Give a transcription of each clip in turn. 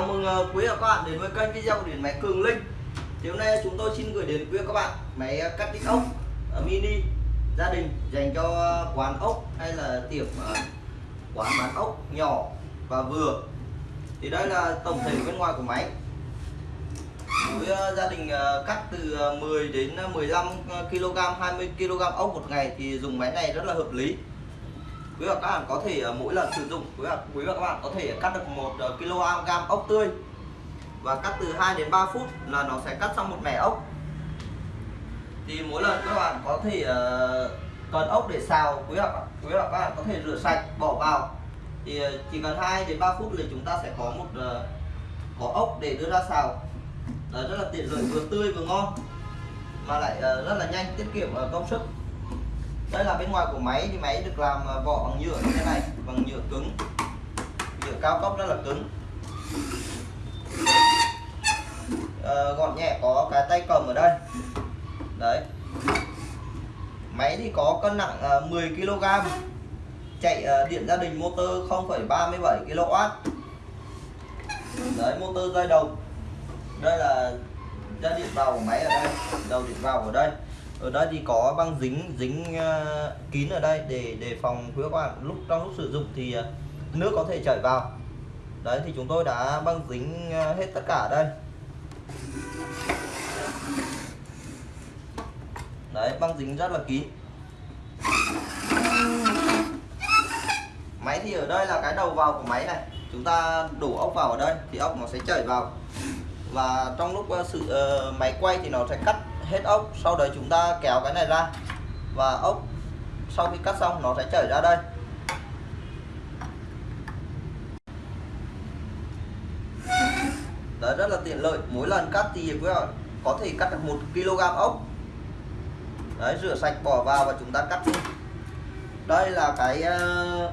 Chào mừng ờ, quý và các bạn đến với kênh video của điện máy Cường Linh. Thì hôm nay chúng tôi xin gửi đến quý các bạn máy ờ, cắt đích ốc ờ, mini gia đình dành cho quán ốc hay là tiệm quán bán ốc nhỏ và vừa. Thì đây là tổng thể bên ngoài của máy. Với gia đình cắt từ 10 đến 15 kg 20 kg ốc một ngày thì dùng máy này rất là hợp lý quý vị và các bạn có thể ờ, mỗi lần sử dụng quý vị, quý và các bạn có thể cắt được một ờ, kg ốc tươi. Và cắt từ 2 đến 3 phút là nó sẽ cắt xong một mẻ ốc. Thì mỗi lần các bạn có thể ờ, cần ốc để xào quý vị, và- quý vị và các bạn có thể rửa sạch bỏ vào. Thì ờ, chỉ cần 2 đến 3 phút là chúng ta sẽ có một có ốc để đưa ra xào. Đấy, rất là tiện lợi vừa tươi vừa ngon mà lại rất là nhanh tiết kiệm công sức đây là bên ngoài của máy thì máy được làm à, vỏ bằng nhựa như thế này bằng nhựa cứng. Nhựa cao cấp rất là cứng. À, gọn nhẹ có cái tay cầm ở đây. Đấy. Máy thì có cân nặng à, 10 kg chạy à, điện gia đình motor 0,37 kW đấy motor dây đồng. Đây là dây điện vào của máy ở đây đầu điện vào ở đây ở đây thì có băng dính dính ờ, kín ở đây để đề phòng quý các bạn. Lúc trong lúc sử dụng thì ờ, nước có thể chảy vào. Đấy thì chúng tôi đã băng dính ờ, hết tất cả ở đây. Đấy băng dính rất là kín. Máy thì ở đây là cái đầu vào của máy này. Chúng ta đổ ốc vào ở đây thì ốc nó sẽ chảy vào. Và trong lúc sự uh, máy quay thì nó sẽ cắt hết ốc sau đấy chúng ta kéo cái này ra. Và ốc sau khi cắt xong nó sẽ chảy ra đây. Đấy rất là tiện lợi. Mỗi lần cắt thì quý vị có thể cắt được một kg ốc. Đấy rửa sạch bỏ vào và chúng ta cắt đi. Đây là cái uh,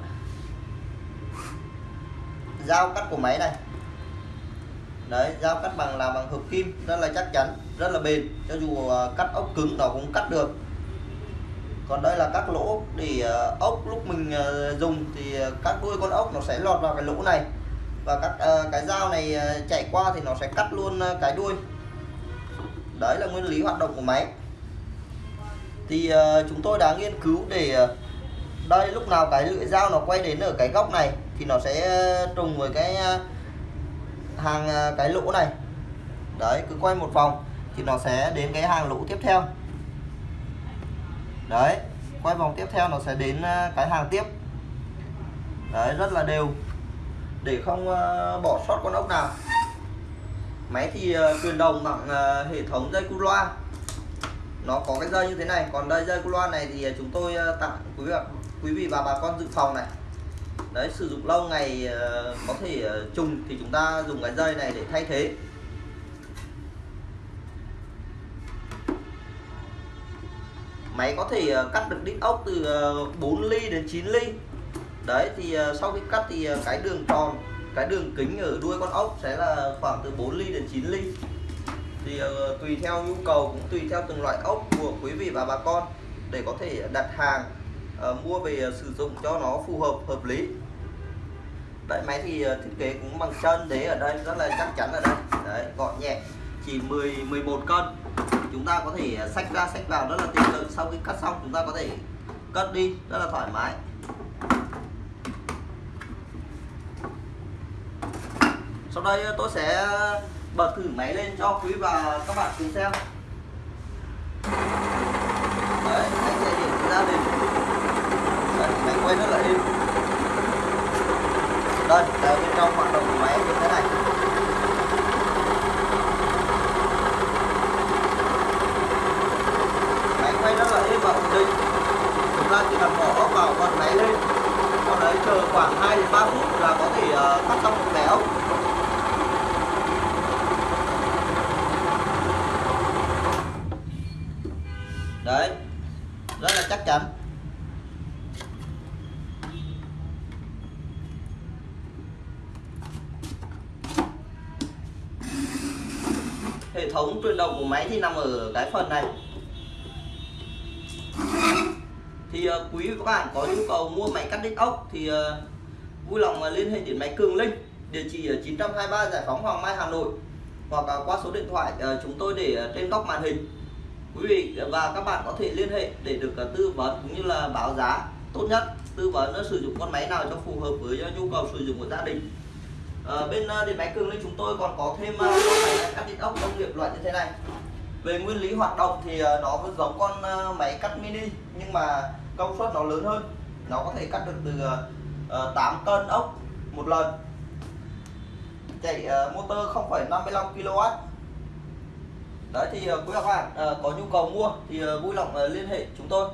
dao cắt của máy này đấy dao cắt bằng là bằng hợp kim, rất là chắc chắn, rất là bền. Cho dù ờ, cắt ốc cứng nó cũng cắt được. Còn đây là các lỗ để ờ, ốc lúc mình ờ, dùng thì các đuôi con ốc nó sẽ lọt vào cái lỗ này. Và các cái dao này chạy qua thì nó sẽ cắt luôn cái đuôi. Đấy là nguyên lý hoạt động của máy. Thì chúng tôi đã nghiên cứu để đây lúc nào cái lưỡi dao nó quay đến ở cái góc này thì nó sẽ trùng với cái hàng à, cái lỗ này. Đấy, cứ quay một vòng thì nó sẽ đến cái hàng lỗ tiếp theo. Đấy, quay vòng tiếp theo nó sẽ đến à, cái hàng tiếp. Đấy, rất là đều. Để không à, bỏ sót con ốc nào. Máy thì truyền đồng bằng hệ thống dây cu loa. Nó có cái dây như thế này. Còn đây dây cu loa này thì chúng tôi tặng quý vị quý vị và bà con dự phòng này đấy, sử dụng lâu ngày ờ, có thể ờ, trùng thì chúng ta dùng cái dây này để thay thế. Máy có thể ờ, cắt được đít ốc từ 4 ly đến 9 ly. Đấy, thì sau khi cắt thì cái đường tròn, cái đường kính ở đuôi con ốc sẽ là khoảng từ 4 ly đến 9 ly. Thì tùy theo nhu cầu cũng tùy theo từng loại ốc của quý vị và bà con để có thể đặt hàng mua về sử dụng cho nó phù hợp hợp lý đấy máy thì ờ, thiết kế cũng bằng chân đế ở đây rất là chắc chắn ở đây. Đấy gọn nhẹ chỉ 10 11 cân. Chúng ta có thể sách xách ra xách vào rất là tiện lợi. Sau khi cắt xong chúng ta có thể cất đi rất là thoải mái. Sau đây ờ, tôi sẽ bật thử máy lên cho quý và các bạn cùng xem. Đấy anh sẽ điểm ra đình đấy, máy quay rất là êm đây là bên trong hoạt động của máy như thế này. Máy quay rất là êm và ổn định chúng ta chỉ cần bỏ vào bật máy lên. Sau đấy chờ khoảng 2 đến 3 phút là có thể tắt cắt xong một béo. Đấy, rất là chắc chắn. Hệ thống, truyền động của máy thì nằm ở cái phần này. Thì ờ, quý vị các bạn có nhu cầu mua máy cắt đít ốc thì ờ, vui lòng ờ, liên hệ đến máy Cường Linh, địa chỉ ở 923 Giải phóng Hoàng Mai, Hà Nội, hoặc qua số điện thoại chúng tôi để trên góc màn hình. Quý vị và các bạn có thể liên hệ để được tư vấn cũng như là báo giá tốt nhất, tư vấn sử dụng con máy nào cho phù hợp với nhu cầu sử dụng của gia đình. Ờ, bên ờ, điện máy cường linh chúng tôi còn có thêm ờ, con máy cắt điện ốc công nghiệp loại như thế này. Về nguyên lý hoạt động thì ờ, nó giống con máy cắt mini nhưng mà công suất nó lớn hơn. Nó có thể cắt được từ uh, 8 cân ốc một lần. Chạy uh, motor 0,55 kW đấy thì uh, quý các bạn uh, có nhu cầu mua thì uh, vui lòng uh, liên hệ chúng tôi.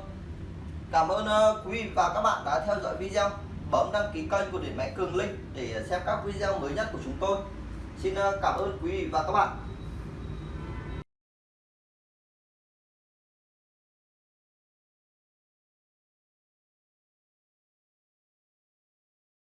Cảm ơn uh, quý vị và các bạn đã theo dõi video bấm đăng ký kênh của điện máy cường linh để xem các video mới nhất của chúng tôi. Xin ờ, cảm ơn quý vị và các bạn.